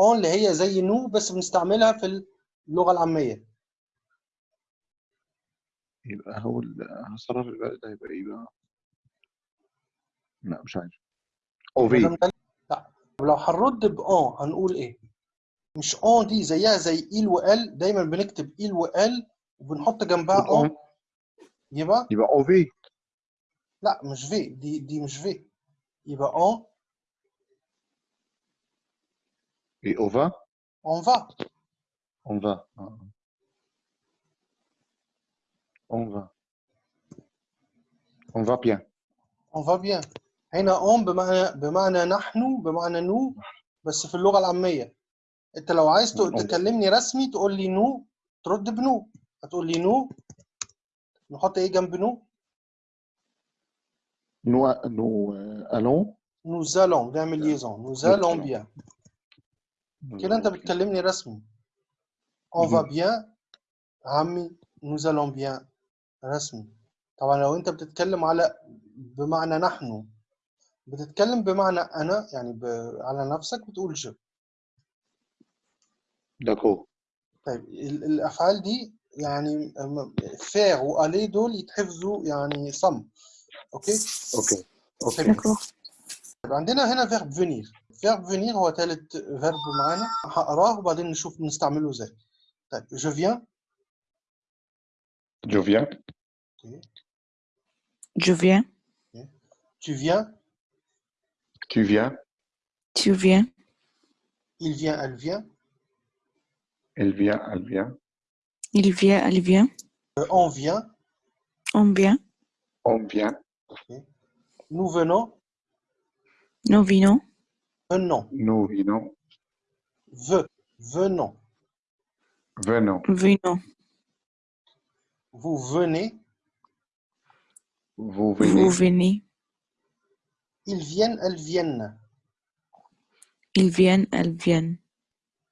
اون اللي هي زي نو بس بنستعملها في اللغة العامية. يبقى هو ال- هصرف الباقي ده هيبقى إيه بقى؟ لا مش عارف. يبقى اوفي مكلم لا. لو هنرد بأون هنقول إيه؟ مش أون دي زيها زي إيل وإل. دايما بنكتب إيل وإل وبنحط جنبها أون يبقى يبقى اوفي لا مش في. دي دي مش في. يبقى on إيه on va on va on va on va on va bien on va bien هنا on بمعنى بمعنى نحن بمعنى nous بس في اللغة العامية. أنت لو عايز. تكلمني رسمي تقول لي نو ترد بنو. هتقول لي nous نحط إيه جنب nous؟ نو نو nous allons. نعمل liaison nous allons bien. كده انت بتكلمني رسمي on va bien. عمي nous allons bien. رسمي طبعا لو انت بتتكلم على بمعنى نحن بتتكلم بمعنى أنا يعني ب... على نفسك بتقول je d'accord طيب ال- الأفعال دي يعني faire و aller دول يتحفظوا يعني صم okay؟ okay. okay. طيب عندنا هنا فيرب فينير فيرب فينير هو ثالث فيرب معانا هقراه وبعدين نشوف نستعمله ازاي طيب je viens جو فيان Je viens. tu viens tu viens Tu viens. il vient elle vient elle vient elle vient Il vient. Elle vient. Euh, on vient On vient. on vient nous venons Nous venons. venons nous venons ve venons venons Venons. vous venez vous venez Vous venez. ils viennent elles viennent Ils viennent. Elles viennent.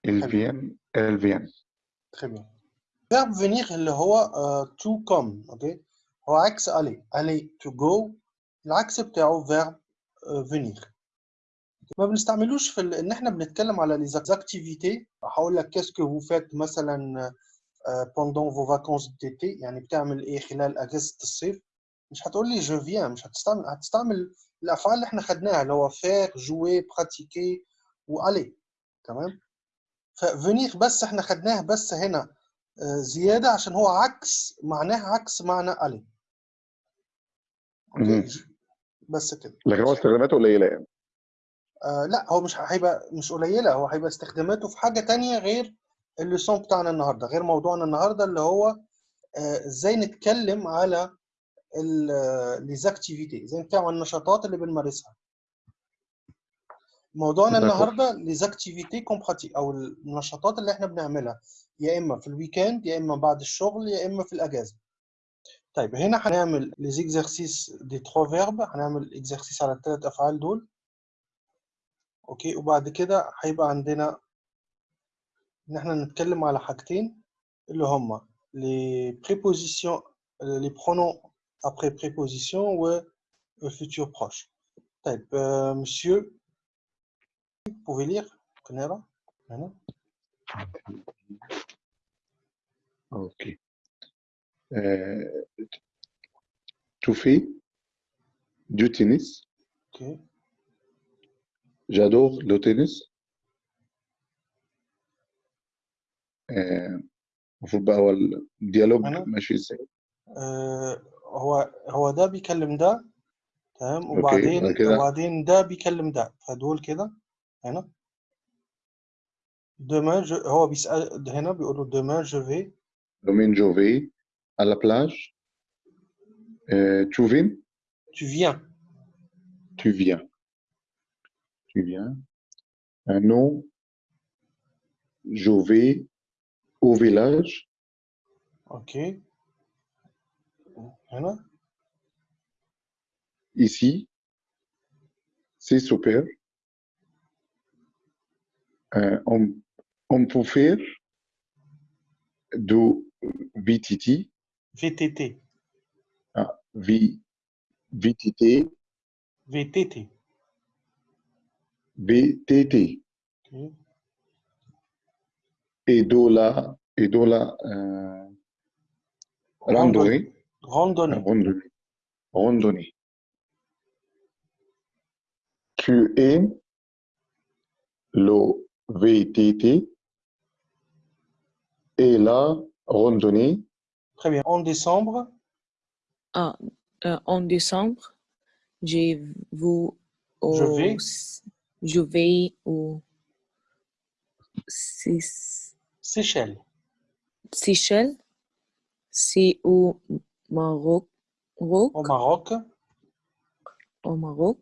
ils viennent elles viennent très bien verbe venir اللي هو uh, to come اوكي هو عكس aller aller to go العكس بتاعه verbe uh, venir ما بنستعملوش في ال... إن إحنا بنتكلم على les activités. هقول لك que vous faites مثلا pendant vos vacances d'été. يعني بتعمل إيه خلال أجازة الصيف. مش هتقول لي je viens مش هتستعمل هتستعمل الأفعال اللي إحنا خدناها اللي هو faire jouer pratiquer واller تمام؟ ففينير بس إحنا خدناه بس هنا. آه، زيادة عشان هو عكس معناه عكس معنى مهم. بس كده. لكن هو استخداماته قليلة يعني. آه لا هو مش هيبقى مش قليلة هو هيبقى استخداماته في حاجة تانية غير ال leçon بتاعنا النهاردة غير موضوعنا النهاردة اللي هو آه، إزاي نتكلم على les activités إزاي نتكلم عن النشاطات اللي بنمارسها. موضوعنا. النهارده les activités qu'on pratique أو النشاطات اللي إحنا بنعملها يا إما في ال week-end يا إما بعد الشغل يا إما في الأجازة. طيب هنا هنعمل les exercices des trois verbes هنعمل exercices على الثلاث أفعال دول. اوكي وبعد كده هيبقى عندنا ان احنا نتكلم على حاجتين اللي هما لي بريبوزيسيون لي برونون ابري بريبوزيسيون و الفيتور بروش طيب مسيو pouvez lire نقرا هنا ok Euh, tu fais du tennis اوكي j'adore le tennis آه، المفروض بقى هو الديالوج أنا؟ ماشي ازاي آه، هو هو ده بيكلم ده تمام أوكي، وبعدين بعد كده؟ وبعدين ده بيكلم ده فدول كده هنا demain je هو بيسأل هنا بيقول له demain je vais domaine je vais à la plage Euh, tu viens tu viens tu viens qui vient, un nom, je vais au village. Ok. Voilà. Ici, c'est super. Euh, on, on, peut faire du VTT. VTT. Ah, v, VTT. VTT. BTT. Et Dola, et Dola euh, randonnée. Randonnée. Randonnée. randonnée. QN, le VTT et la randonnée. Très bien. En décembre? Ah, euh, En décembre, j'ai vous au je vais au Seyss- Seychelles Seychelles? C'est au Maroc. Au Maroc au Maroc.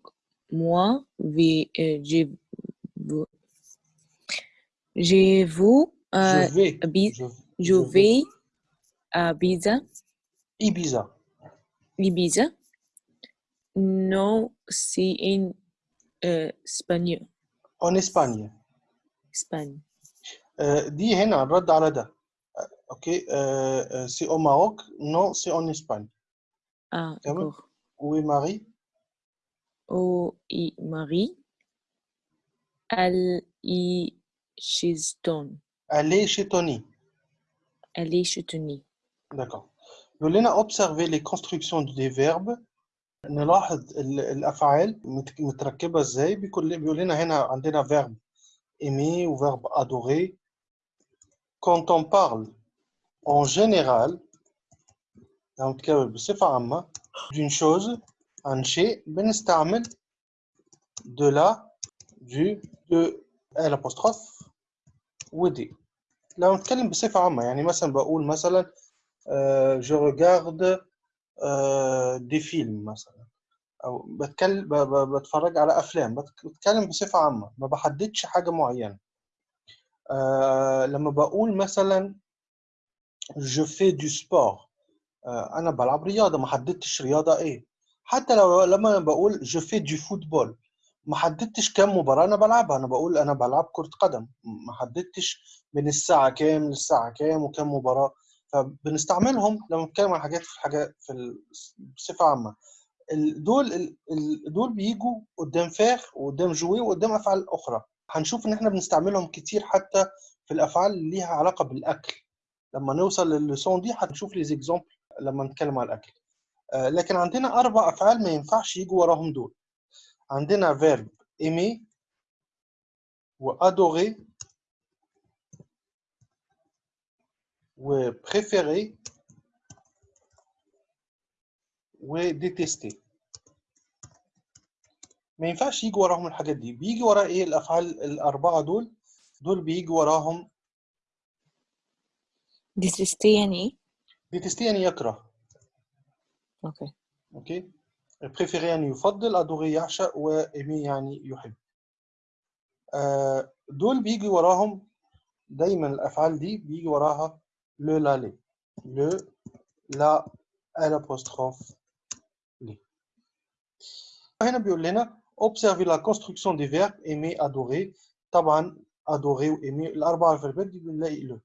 Moi, vi- euh, vu, j'ai vu à je vais Abi- je, je je vais à Ibiza. Ibiza Ibiza. Non, c'est en euh, Espagne. en Espagne Espagne. آه، دي هنا الرد على ده آه، اوكي سي او ماروك نو سي اون اسباني Ah, Comment? d'accord. وي ماري Au i Marie. Elle y chez الي شي توني Elle est chez Tony. داكور يقول لنا observer les constructions des verbes نلاحظ ال- الأفعال مت- متركبة إزاي؟ بيقول لنا هنا عندنا verbe aimer ou verbe adorer. Quand on parle en général نتكلم بصفة عامة d'une chose عن شيء بنستعمل de la du de l'apostrophe ودي لو نتكلم بصفة عامة. يعني مثلا بقول مثلا آه، je regarde آه، des films مثلا. أو بتكلم بتفرج على أفلام. بتك- بتكلم بصفة عامة. ما بحددش حاجة معينة. آه لما بقول مثلا fais du sport آه أنا بلعب رياضة. ما حددتش رياضة إيه. حتى لو لما بقول je fais du football ما حددتش كام مباراة أنا بلعبها. أنا بقول أنا بلعب كرة قدم. ما حددتش من الساعة كام للساعة كام وكام مباراة. فبنستعملهم لما نتكلم عن حاجات في حاجات في بصفة عامة. دول دول بيجوا قدام فاخ وقدام جوي وقدام أفعال أخرى. هنشوف إن إحنا بنستعملهم كتير حتى في الأفعال اللي ليها علاقة بالأكل. لما نوصل للسون دي هنشوف les exemples لما نتكلم عن الأكل. آه، لكن عندنا أربع أفعال ما ينفعش يجوا وراهم دول. عندنا verbe aimer و adorer و préférer و détester ما ينفعش يجي وراهم الحاجات دي. بيجي ورا إيه الأفعال الأربعة دول؟ دول بيجي وراهم Détester يعني détester يعني يكره. okay. okay؟ préférer يعني يفضل adorer يعشق و aimer يعني يحب. آه، دول بيجي وراهم دايما الأفعال دي بيجي وراها لو لا لي لو لا الابوستروف لي هنا بيقول لنا observer la construction des verbes aimer adorer طبعا adorer وaimer الاربع فيربات دي بنلاقي لو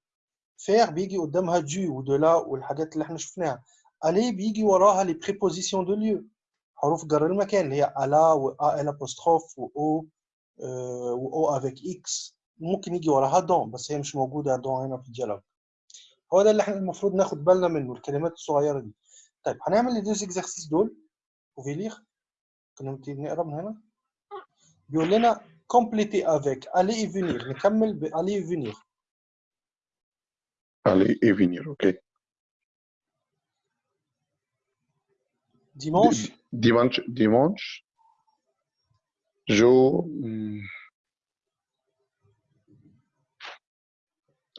faire بيجي قدامها دو ودو لا والحاجات اللي احنا شفناها aller بيجي وراها les prépositions de lieu حروف جر المكان اللي هي الا و ال apostrophe و او و او avec x ممكن يجي وراها دون بس هي مش موجوده دون هنا في الديالوج هو ده اللي إحنا المفروض ناخد بالنا منه الكلمات الصغيرة دي. طيب هنعمل deux exercices دول pouvez lire كنا نقرأ من هنا. بيقول لنا avec aller et venir. نكمل ب aller et venir. aller et venir, ok. dimanche.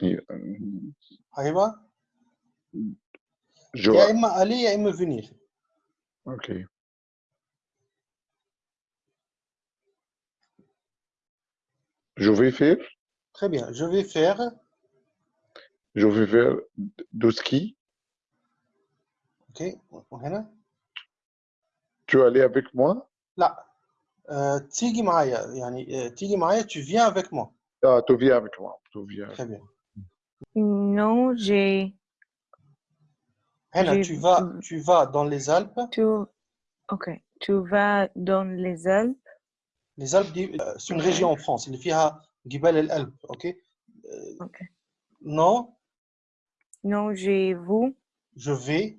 Dimanche, dimanche, je, hmm, et, euh, هيبقى je, يا اما aller يا اما venir ok. Je vais faire, Très bien. Je vais faire. je vais faire du ski. Ok. وهنا Tu es allé avec moi? لا آه، تيجي معايا يعني آه، تيجي معايا tu viens avec moi Ah, tu viens avec moi. Tu viens. très bien Non, j'ai. Tu vas, tu vas dans les Alpes. Tu... Ok. Tu vas dans les Alpes. Les Alpes, euh, c'est une région en France. Il y a Gibel el Alpes, euh, ok? Non? Non, j'ai vous. Je vais.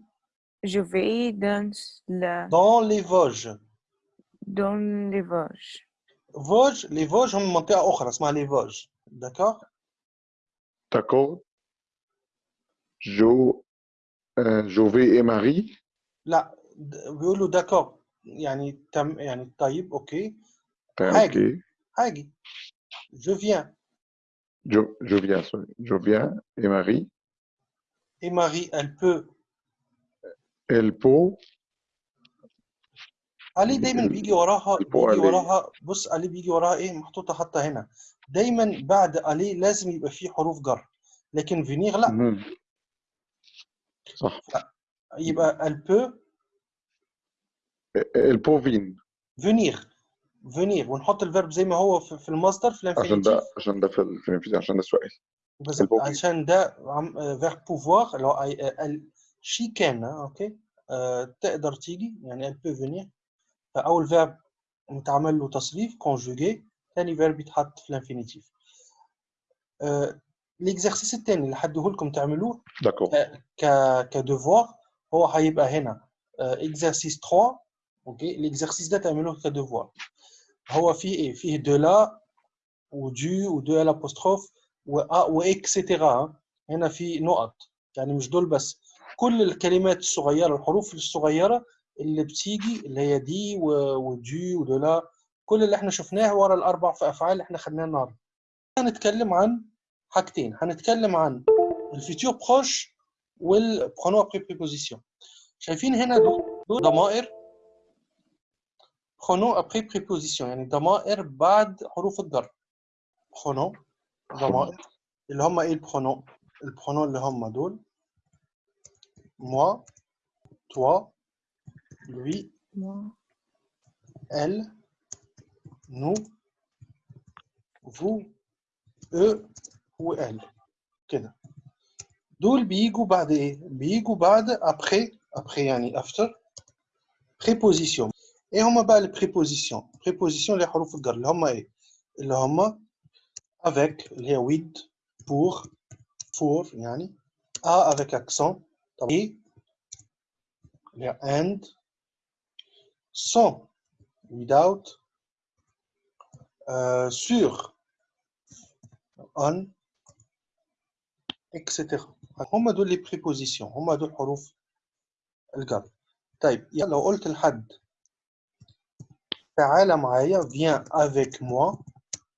Je vais dans la... Dans les Vosges. Dans les Vosges. Vosges, les Vosges, on montait à Okhra, les Vosges. D'accord? D'accord. Jo, euh, Jové et Marie. لا د- بيقولوا d'accord يعني تم يعني طيب اوكي Ben, Hague. ok. هاجي je viens Je, je viens, sorry. Je viens et Marie. et Marie elle peut Elle peut. علي دايما ال- بيجي وراها البو بيجي علي. وراها بص علي بيجي وراها ايه محطوطه حتى هنا دايما بعد علي لازم يبقى فيه حروف جر لكن فينيغ لا. صح. يبقى peut venir. venir venir ونحط الفيرب زي ما هو في في المصدر في عشان الانفينيتيف ده عشان ده في ال- في الانفيزيون عشان ده السؤال. بالظبط البو- عشان ده verbe pouvoir اللي هو she can okay آه، تقدر تيجي يعني elle peut venir فأول verbe متعمل له تصريف conjugué ثاني verbe يتحط في ال infinitif. ال exercice الثاني اللي حديه لكم تعملوه D'accord. ك ك devoir هو هيبقى هنا. exercice 3 okay ال exercice ده تعملوه ك devoir. هو فيه إيه؟ فيه de la و du و de l'apostrophe و و etc هنا في نقط. يعني مش دول بس. كل الكلمات الصغيرة الحروف الصغيرة اللي بتيجي اللي هي des و- و du و de la كل اللي إحنا شفناه ورا الأربع في أفعال اللي إحنا خدناها النهارده. هنتكلم عن حاجتين. هنتكلم عن ال futur proche وال pronom après préposition. شايفين هنا دول ضمائر. pronoms après préposition يعني ضمائر بعد حروف الجر pronoms ضمائر اللي هم إيه ال pronoms؟ ال pronoms اللي هم دول. moi toi lui elle nous vous eux و elle كده دول بيجوا بعد ايه بيجوا بعد après après يعني after préposition ايه هما بقى البريبوزيسيون بريبوزيسيون اللي هي حروف الجر اللي هما ايه اللي هما avec اللي هي with pour for يعني a avec accent طب et اللي هي and sans without euh, sur on etc هما دول لي بريبوزيسيون هما دول حروف الجر طيب يعني لو قلت لحد تعالى معايا viens avec moi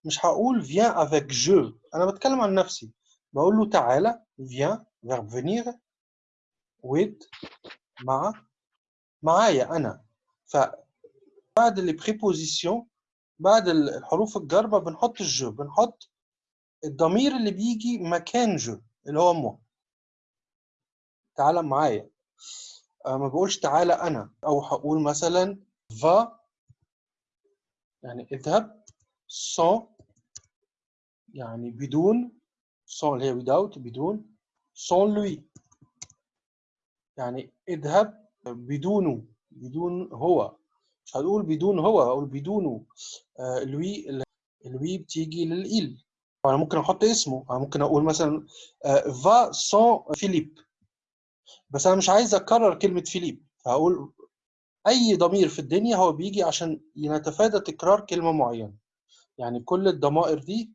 مش هقول viens avec je انا بتكلم عن نفسي بقول له تعالى viens verbe venir with مع معايا انا فبعد لي بريبوزيسيون بعد الحروف الجر ما بنحط الجو بنحط الضمير اللي بيجي مكان جو اللي هو مو تعالى معايا. آه، ما بقولش تعالى أنا. أو هقول مثلا va يعني اذهب sans يعني بدون sans اللي هي without بدون sans lui. يعني اذهب بدونه بدون هو. مش هنقول بدون هو هقول بدونه. آه lui lui بتيجي للإل أنا ممكن أحط اسمه. أنا ممكن أقول مثلا va sans فيليب بس أنا مش عايز أكرر كلمة فيليب فهقول أي ضمير في الدنيا هو بيجي عشان نتفادى تكرار كلمة معينة. يعني كل الضمائر دي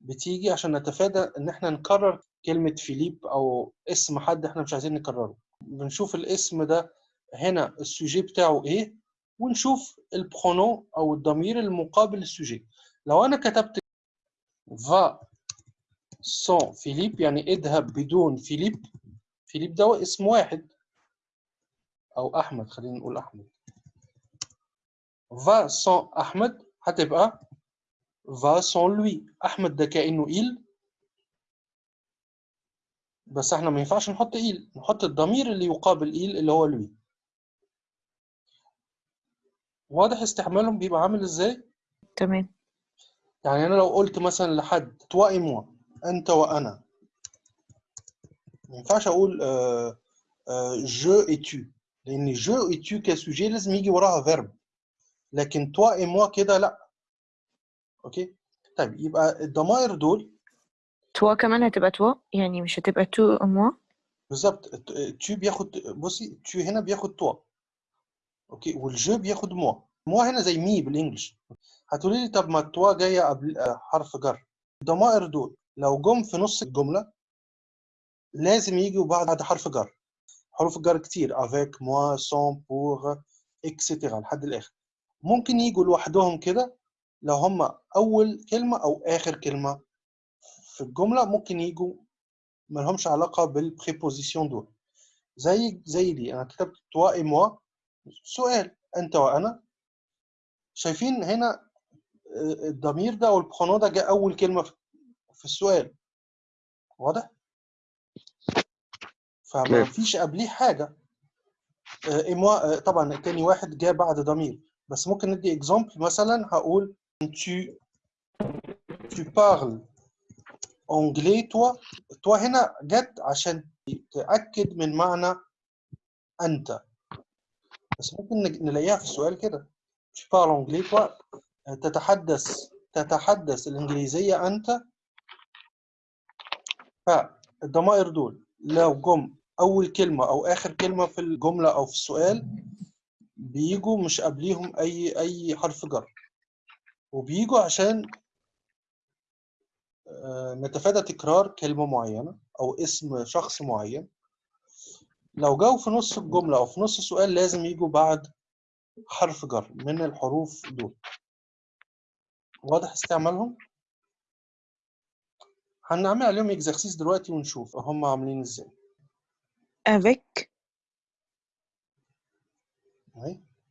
بتيجي عشان نتفادى إن إحنا نكرر كلمة فيليب أو اسم حد إحنا مش عايزين نكرره. بنشوف الاسم ده هنا ال sujet بتاعه إيه؟ ونشوف ال pronom أو الضمير المقابل لل sujet. لو أنا كتبت va sans فيليب يعني اذهب بدون فيليب فيليب ده اسم واحد. أو أحمد خلينا نقول أحمد. va sans أحمد هتبقى va sans lui أحمد ده كأنه il بس إحنا ما ينفعش نحط il نحط الضمير اللي يقابل il اللي هو lui واضح استعمالهم بيبقى عامل إزاي؟ تمام. يعني أنا لو قلت مثلا لحد toi et moi أنت وأنا. ما ينفعش أقول آه آه je et tu لأن je et tu كسوجي لازم يجي وراها verb. لكن toi et moi كده لا. أوكي؟ طيب يبقى الضمائر دول toi كمان هتبقى toi يعني مش هتبقى tu et moi بالظبط tu بياخد بصي tu هنا بياخد toi okay؟ وال je بياخد moi moi هنا زي me بال English. هتقولي لي طب ما toi جاية قبل آه، حرف جر. الضمائر دول لو جم في نص الجملة لازم يجوا بعد حرف جر. حروف الجر كتير. avec moi sans pour etc لحد الآخر. ممكن يجوا لوحدهم كده. لو هم أول كلمة أو آخر كلمة في الجملة ممكن يجوا ما لهمش علاقة بال préposition دول. زي زي دي. أنا كتبت toi et moi سؤال أنت وأنا شايفين هنا آه، الضمير ده أو ال pronom ده جاء أول كلمة في- السؤال. واضح؟ فما. فيش قبليه حاجة. آه، إموا آه، طبعا التاني واحد جاء بعد ضمير. بس ممكن ندي اكزامبل مثلا هقول tu tu parles anglais. toi toi هنا جت عشان تأكد من معنى أنت. بس ممكن نلاقيها في السؤال كده. tu parles anglais toi تتحدث تتحدث الإنجليزية أنت. فالضمائر دول لو جم أول كلمة أو آخر كلمة في الجملة أو في السؤال بيجوا مش قبليهم أي أي حرف جر. وبيجوا عشان آه، نتفادى تكرار كلمة معينة أو اسم شخص معين. لو جاوا في نص الجملة أو في نص السؤال لازم يجوا بعد حرف جر من الحروف دول. واضح استعمالهم؟ هنعمل عليهم اكزرسيس دلوقتي ونشوف هم عاملين إزاي. Avec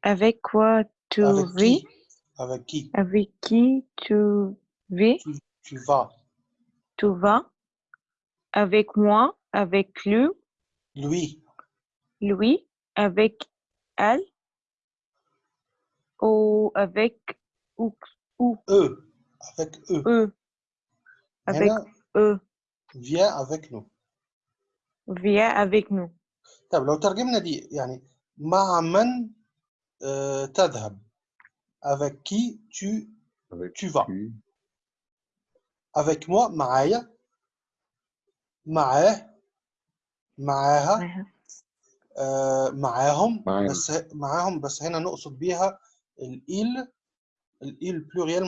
avec quoi tu avec vis? qui? Avec qui? Avec qui tu vis? Tu, tu vas. Tu vas. Avec moi avec lui. Lui. lui avec elle ou avec ou, ou eux avec eux eux avec هنا eux viens avec nous viens avec nous طب لو ترجمنا دي يعني مع من آه، تذهب avec qui tu Avec tu vas qui avec moi معايا معاه معاها معها. آه، معاهم معانا. بس معاهم بس هنا نقصد بيها ال il ال ils pluriel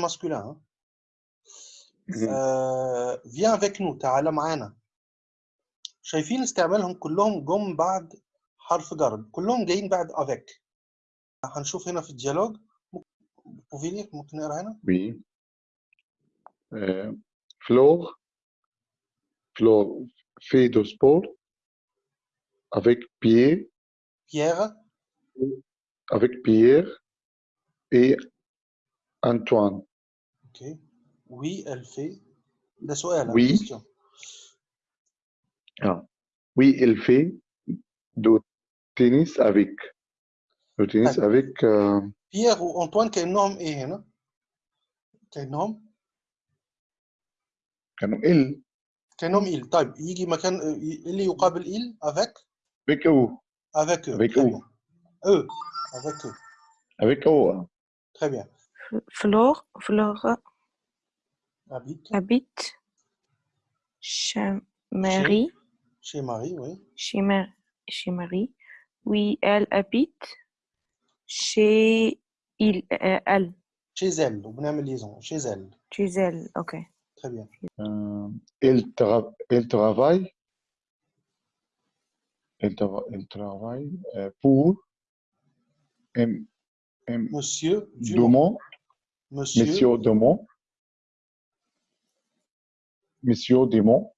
آه viens avec nous تعالى معانا. شايفين استعمالهم كلهم جم بعد حرف جر كلهم جايين بعد avec. هنشوف هنا في ال dialogue. ممكن نقرأ هنا. Euh, Flore, Flore fait du sport. avec Pierre, Pierre avec Pierre et Antoine. ok oui elle fait ده سؤال Oui. question Ah. Oui, elle fait du tennis avec. Du tennis طيب. avec euh, بيير وانطوان كانهم ايه هنا كانهم كانوا elle, كانهم إيل طيب يجي مكان إيه اللي يقابل إيل avec Avec eux. Avec eux. Avec eux. Eux. E, avec eux. Avec eux. Hein? Très bien. Flore, Flora habite, chez Marie. Chez, Marie, oui. Chez, Marie. Oui, elle habite chez il, euh, elle? Chez elle, donc on liaison, chez elle. Chez elle, ok. Très bien. Euh, elle, elle travaille? elle, trava- elle travaille euh, pour M. M. monsieur Dumont Dumont, monsieur, Monsieur Dumont, Monsieur Dumont,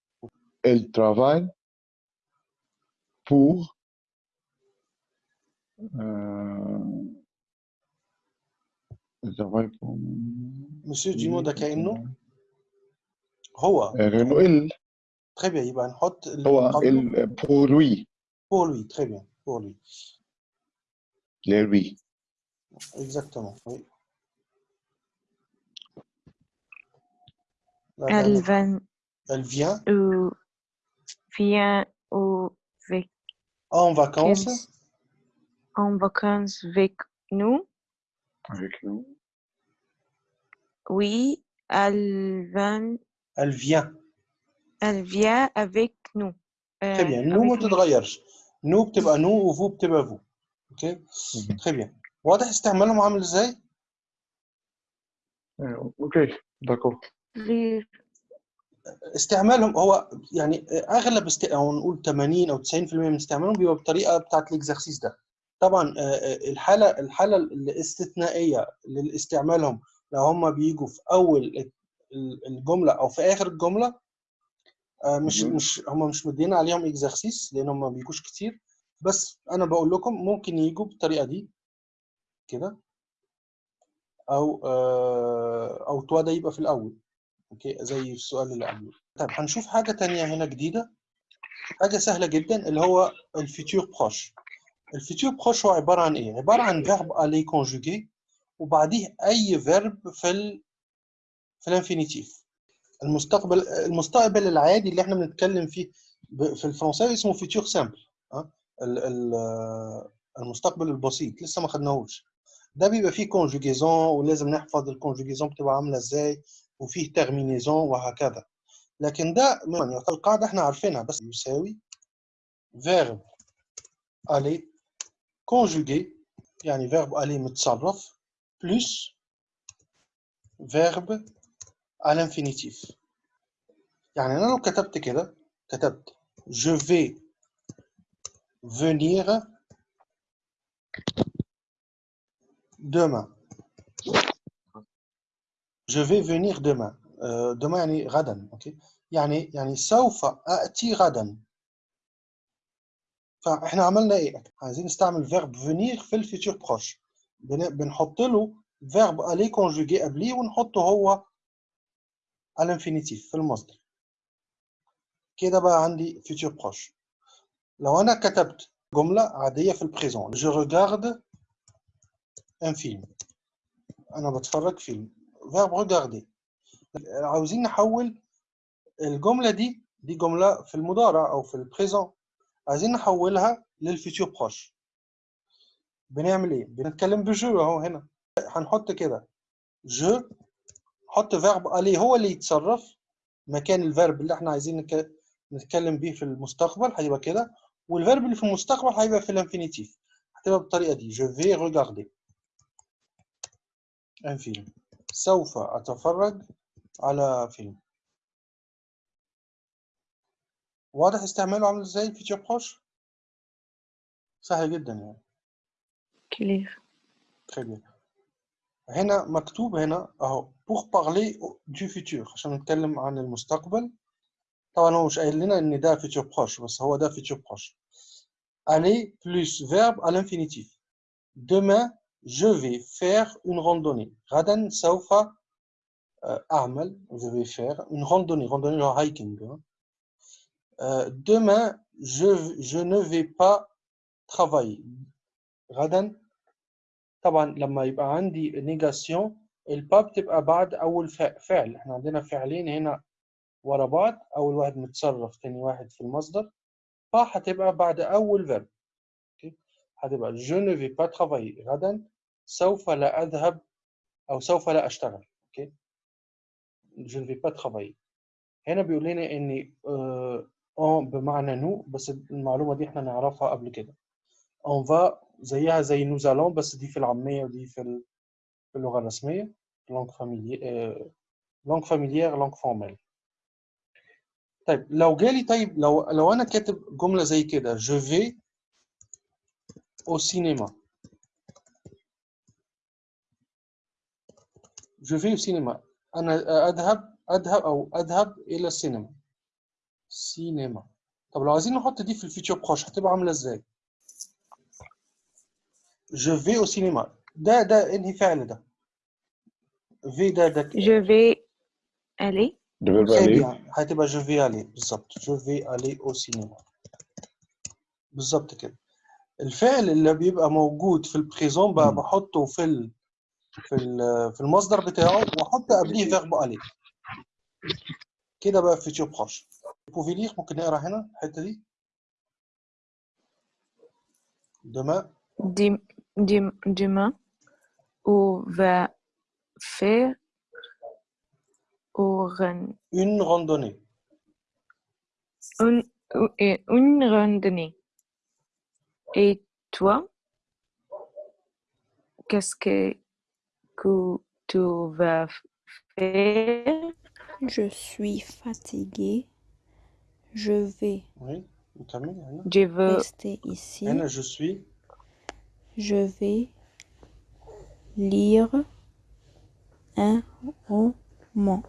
elle travaille pour euh, جافايكم مسيو جيمو ده كأنه هو لأنه ال très bien يبقى نحط اللي هو قبله ال pour lui pour lui très bien pour lui les lui exactement oui La Elle dernière. vient elle vient ou vient au en vacances vacances en vacances avec nous. avec nous Oui, elle vient, elle vient elle vient avec nous. très Euh, bien nous ما avec nous. بتتغيرش نو بتبقى نو وفو بتبقى فو. أوكي؟ très bien واضح استعمالهم عامل إزاي؟ آه، أوكي. d'accord. استعمالهم هو يعني أغلب است... أو نقول 80 أو 90% من استعمالهم بيبقى بالطريقة بتاعت ال exercice ده. طبعا آه، آه، الحالة الحالة الاستثنائية لاستعمالهم لو هم بيجوا في أول ال- الجملة أو في آخر الجملة مش مهم. مش هم مش مدين عليهم exercice لأن هم ما بيجوش كتير. بس أنا بقول لكم ممكن يجوا بالطريقة دي كده. أو آه، أو toi ده يبقى في الأول. أوكي؟ زي السؤال اللي قبله. طيب هنشوف حاجة تانية هنا جديدة. حاجة سهلة جدا اللي هو ال futur proche ال futur proche هو عبارة عن إيه؟ عبارة عن verbe aller conjugué وبعديه أي verbe في ال في ال infinitif المستقبل المستقبل العادي اللي إحنا بنتكلم فيه في الفرنساوي اسمه futur simple ال- ال- المستقبل البسيط لسه ما خدناهوش. ده بيبقى فيه conjugaison ولازم نحفظ ال conjugaison بتبقى عاملة إزاي وفيه terminaison وهكذا. لكن ده يعني القاعدة إحنا عارفينها بس يساوي verbe aller conjugué يعني verbe aller متصرف plus verbe à l'infinitif يعني انا لو كتبت كده كتبت je vais venir demain je vais venir demain euh, demain يعني غدا اوكي يعني يعني سوف اتي غدا فاحنا عملنا ايه عايزين نستعمل فيرب venir في الفيتور بروش بن- بنحط له فيرب الي كونجوجي قبليه ونحطه هو l'infinitif في المصدر كده بقى عندي futur proche لو أنا كتبت جملة عادية في ال présent je regarde un film. أنا بتفرج فيلم verbe regarder. عاوزين نحول الجملة دي دي جملة في المضارع أو في ال présent عايزين نحولها لل futur proche بنعمل إيه بنتكلم ب je اهو هنا هنحط كده je نحط verbe aller هو اللي يتصرف مكان ال verbe اللي إحنا عايزين نتكلم بيه في المستقبل هيبقى كده. وال verbe اللي في المستقبل هيبقى في ال infinitif هتبقى بالطريقة دي. Je vais regarder. Un film. سوف أتفرج على فيلم واضح استعماله عامل إزاي ال futur proche سهل جدا يعني. très bien. هنا مكتوب هنا اهو pour parler du futur عشان نتكلم عن المستقبل طبعا هو مش قايل لنا ان ده futur proche بس هو ده futur proche aller plus verbe à l'infinitif demain je vais faire une randonnée غدا سوف آه، اعمل je vais faire une randonnée randonnée اللي هو hiking hein. Euh, demain je je ne vais pas travailler غدا طبعا لما يبقى عندي نيجاسيون البا بتبقى بعد أول فع- فعل. إحنا عندنا فعلين هنا ورا بعض أول واحد متصرف تاني واحد في المصدر. pas هتبقى بعد أول verbe هتبقى je ne vais pas travailler. غدا سوف لا أذهب أو سوف لا أشتغل. أوكي؟ je ne vais pas travailler. هنا بيقول لنا إن آه on بمعنى nous بس المعلومة دي إحنا نعرفها قبل كده. on va زيها زي allons بس دي في العامية ودي في ال- في اللغة الرسمية familière آه langue familière langue formelle. طيب لو جالي طيب لو لو أنا كاتب جملة زي كده je vais au cinéma. Je vais au cinéma. أنا أذهب أذهب أو أذهب إلى السينما. سينما. طب لو عايزين نحط دي في الفيتشر بروش هتبقى عاملة إزاي؟ Je vais au cinéma. ده ده انهي فعل ده في دادك Je vais aller. ده très اليه bien. هتبقى je vais aller. بالظبط je vais aller au cinéma. بالظبط كده الفعل اللي بيبقى موجود في البريزون بقى مم. بحطه في ال... في ال... في المصدر بتاعه وأحط قبليه فيرب aller كده بقى فيتشر بروش بوفي لير ممكن نقرأ هنا الحتة دي؟ demain Dim- d'humain ou va faire une randonnée. Une, randonnée. Et toi, qu'est-ce que, tu vas faire? Je suis fatiguée. Je vais. Oui, Camille, Je veux rester ici. Je suis. Je vais lire un roman.